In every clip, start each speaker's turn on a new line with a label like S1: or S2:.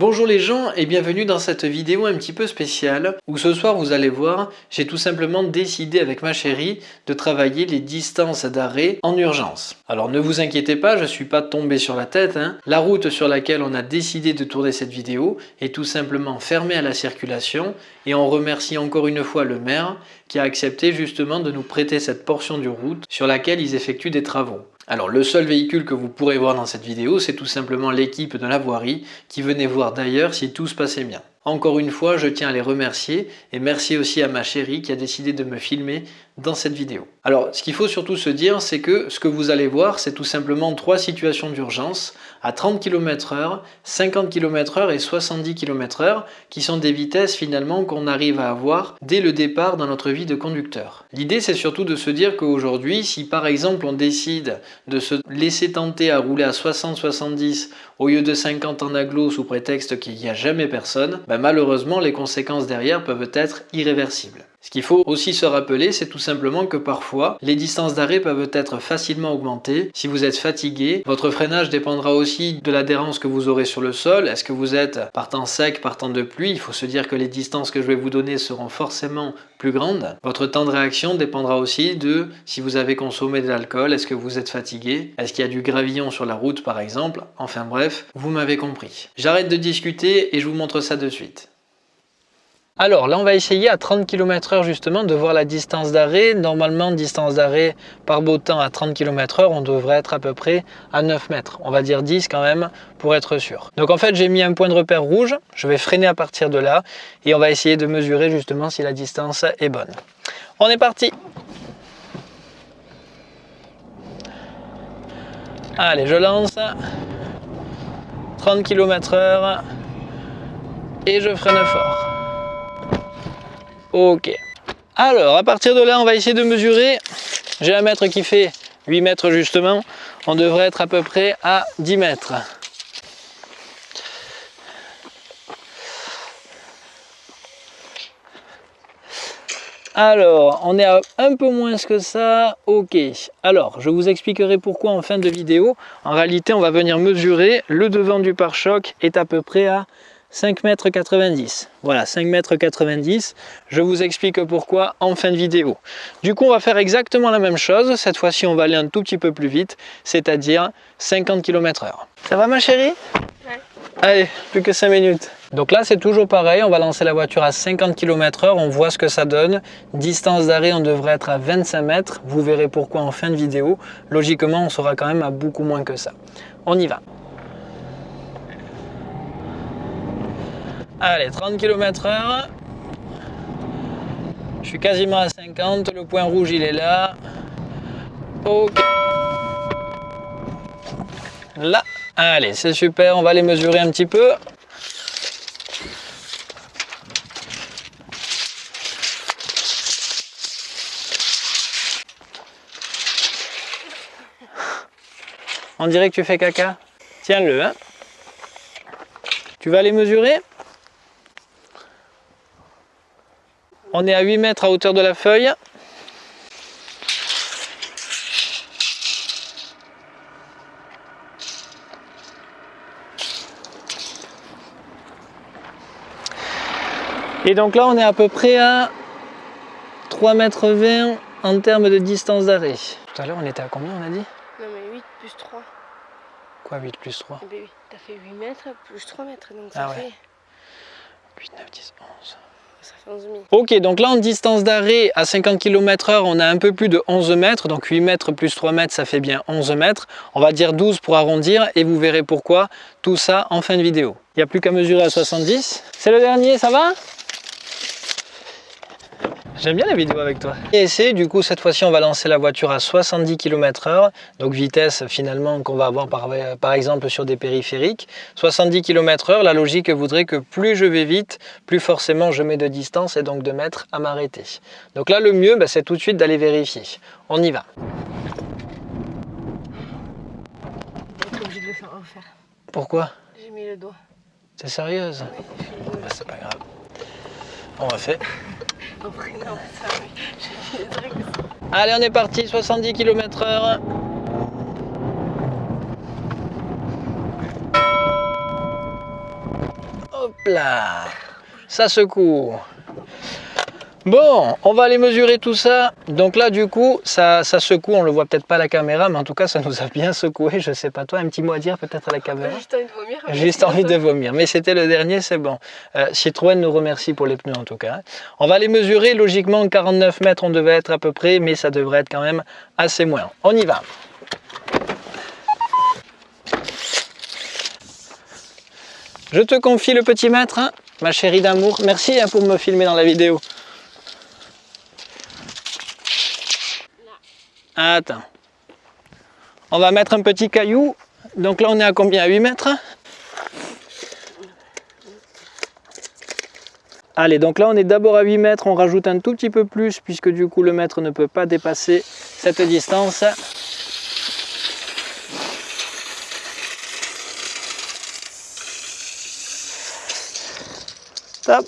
S1: Bonjour les gens et bienvenue dans cette vidéo un petit peu spéciale où ce soir vous allez voir j'ai tout simplement décidé avec ma chérie de travailler les distances d'arrêt en urgence. Alors ne vous inquiétez pas je suis pas tombé sur la tête, hein. la route sur laquelle on a décidé de tourner cette vidéo est tout simplement fermée à la circulation et on remercie encore une fois le maire qui a accepté justement de nous prêter cette portion de route sur laquelle ils effectuent des travaux. Alors le seul véhicule que vous pourrez voir dans cette vidéo, c'est tout simplement l'équipe de la voirie qui venait voir d'ailleurs si tout se passait bien. Encore une fois, je tiens à les remercier et merci aussi à ma chérie qui a décidé de me filmer dans cette vidéo. Alors, ce qu'il faut surtout se dire, c'est que ce que vous allez voir, c'est tout simplement trois situations d'urgence à 30 km h 50 km h et 70 km h qui sont des vitesses finalement qu'on arrive à avoir dès le départ dans notre vie de conducteur. L'idée, c'est surtout de se dire qu'aujourd'hui, si par exemple on décide de se laisser tenter à rouler à 60-70 au lieu de 50 en aglo sous prétexte qu'il n'y a jamais personne, ben malheureusement les conséquences derrière peuvent être irréversibles. Ce qu'il faut aussi se rappeler, c'est tout simplement que parfois, les distances d'arrêt peuvent être facilement augmentées. Si vous êtes fatigué, votre freinage dépendra aussi de l'adhérence que vous aurez sur le sol. Est-ce que vous êtes par temps sec, par temps de pluie? Il faut se dire que les distances que je vais vous donner seront forcément plus grandes. Votre temps de réaction dépendra aussi de si vous avez consommé de l'alcool, est-ce que vous êtes fatigué, est-ce qu'il y a du gravillon sur la route par exemple? Enfin bref, vous m'avez compris. J'arrête de discuter et je vous montre ça de suite. Alors là, on va essayer à 30 km h justement de voir la distance d'arrêt. Normalement, distance d'arrêt par beau temps à 30 km h on devrait être à peu près à 9 mètres. On va dire 10 quand même pour être sûr. Donc en fait, j'ai mis un point de repère rouge. Je vais freiner à partir de là et on va essayer de mesurer justement si la distance est bonne. On est parti Allez, je lance. 30 km h et je freine fort. Ok. Alors, à partir de là, on va essayer de mesurer. J'ai un mètre qui fait 8 mètres justement. On devrait être à peu près à 10 mètres. Alors, on est à un peu moins que ça. Ok. Alors, je vous expliquerai pourquoi en fin de vidéo. En réalité, on va venir mesurer. Le devant du pare-choc est à peu près à 5 mètres 90. Voilà, 5 mètres 90. Je vous explique pourquoi en fin de vidéo. Du coup, on va faire exactement la même chose. Cette fois-ci, on va aller un tout petit peu plus vite, c'est-à-dire 50 km h Ça va ma chérie? Ouais. Allez, plus que 5 minutes. Donc là, c'est toujours pareil. On va lancer la voiture à 50 km h On voit ce que ça donne. Distance d'arrêt, on devrait être à 25 mètres. Vous verrez pourquoi en fin de vidéo. Logiquement, on sera quand même à beaucoup moins que ça. On y va. Allez, 30 km h Je suis quasiment à 50, le point rouge il est là. Ok. Là. Allez, c'est super, on va les mesurer un petit peu. On dirait que tu fais caca. Tiens-le. Hein. Tu vas les mesurer? On est à 8 mètres à hauteur de la feuille. Et donc là, on est à peu près à 3 mètres 20 en termes de distance d'arrêt. Tout à l'heure, on était à combien, on a dit?
S2: Non, mais 8 plus 3.
S1: Quoi, 8 plus 3
S2: eh ben oui, t'as fait 8 mètres plus 3 mètres, donc ça ah fait...
S1: 8, 9, 10, 11...
S2: Ok,
S1: donc là en distance d'arrêt à 50 km h on a un peu plus de 11 mètres, donc 8 mètres plus 3 mètres, ça fait bien 11 mètres. On va dire 12 pour arrondir et vous verrez pourquoi tout ça en fin de vidéo. Il n'y a plus qu'à mesurer à 70. C'est le dernier, ça va? J'aime bien la vidéo avec toi. Et c'est du coup cette fois-ci on va lancer la voiture à 70 km h donc vitesse finalement qu'on va avoir par, par, exemple sur des périphériques. 70 km h la logique voudrait que plus je vais vite, plus forcément je mets de distance et donc de mettre à m'arrêter. Donc là le mieux bah, c'est tout de suite d'aller vérifier. On y va. Pourquoi?
S2: J'ai mis le doigt.
S1: T'es sérieuse? Bah, C'est pas grave. On va faire. Allez, on est parti, 70 km h Hop là Ça secoue. Bon, on va aller mesurer tout ça. Donc là, du coup, ça, ça secoue. On le voit peut-être pas à la caméra, mais en tout cas, ça nous a bien secoué. Je sais pas toi, un petit mot à dire peut-être à la caméra?
S2: Juste envie de vomir.
S1: Juste envie de vomir. Mais c'était le dernier, c'est bon. Euh, Citroën nous remercie pour les pneus en tout cas. On va les mesurer. Logiquement, 49 mètres, on devait être à peu près, mais ça devrait être quand même assez moins. On y va. Je te confie le petit mètre, hein, ma chérie d'amour. Merci hein, pour me filmer dans la vidéo. Attends. On va mettre un petit caillou. Donc là, on est à combien? À 8 mètres? Allez, donc là, on est d'abord à 8 mètres. On rajoute un tout petit peu plus puisque du coup, le mètre ne peut pas dépasser cette distance. Stop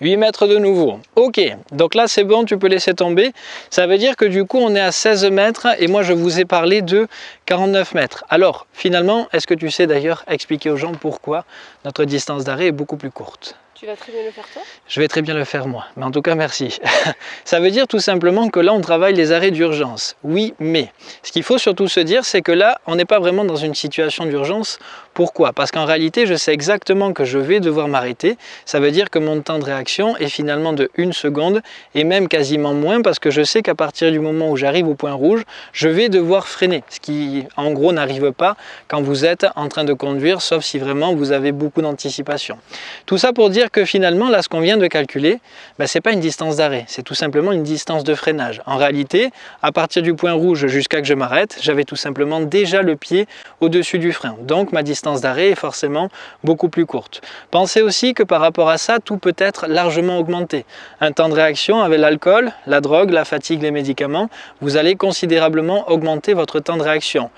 S1: 8 mètres de nouveau. Ok, donc là c'est bon, tu peux laisser tomber. Ça veut dire que du coup on est à 16 mètres et moi je vous ai parlé de 49 mètres. Alors finalement, est-ce que tu sais d'ailleurs expliquer aux gens pourquoi notre distance d'arrêt est beaucoup plus courte?
S2: Tu vas très bien le faire toi
S1: Je vais très bien le faire moi, mais en tout cas merci. Ça veut dire tout simplement que là on travaille les arrêts d'urgence. Oui, mais ce qu'il faut surtout se dire c'est que là on n'est pas vraiment dans une situation d'urgence. Pourquoi? Parce qu'en réalité je sais exactement que je vais devoir m'arrêter. Ça veut dire que mon temps de réaction est finalement de 1 seconde et même quasiment moins parce que je sais qu'à partir du moment où j'arrive au point rouge, je vais devoir freiner. Ce qui en gros n'arrive pas quand vous êtes en train de conduire sauf si vraiment vous avez beaucoup d'anticipation. Tout ça pour dire que finalement, là, ce qu'on vient de calculer, ben, ce n'est pas une distance d'arrêt, c'est tout simplement une distance de freinage. En réalité, à partir du point rouge jusqu'à que je m'arrête, j'avais tout simplement déjà le pied au-dessus du frein. Donc, ma distance d'arrêt est forcément beaucoup plus courte. Pensez aussi que par rapport à ça, tout peut être largement augmenté. Un temps de réaction avec l'alcool, la drogue, la fatigue, les médicaments, vous allez considérablement augmenter votre temps de réaction.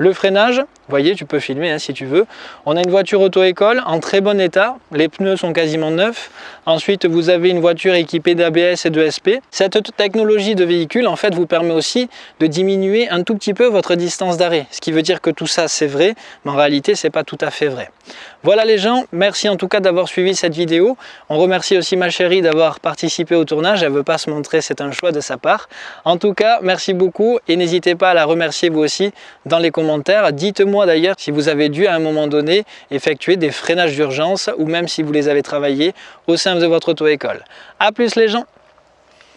S1: Le freinage, voyez, tu peux filmer hein, si tu veux. On a une voiture auto-école en très bon état, les pneus sont quasiment neufs. Ensuite, vous avez une voiture équipée d'ABS et de SP. Cette technologie de véhicule, en fait, vous permet aussi de diminuer un tout petit peu votre distance d'arrêt. Ce qui veut dire que tout ça, c'est vrai, mais en réalité, c'est pas tout à fait vrai. Voilà les gens, merci en tout cas d'avoir suivi cette vidéo. On remercie aussi ma chérie d'avoir participé au tournage. Elle veut pas se montrer, c'est un choix de sa part. En tout cas, merci beaucoup et n'hésitez pas à la remercier vous aussi dans les commentaires. Dites-moi d'ailleurs si vous avez dû à un moment donné effectuer des freinages d'urgence ou même si vous les avez travaillés au sein de votre auto-école. A plus les gens